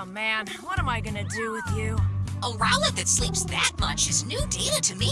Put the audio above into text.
Oh man, what am I gonna do with you? A Rowlet that sleeps that much is new data to me.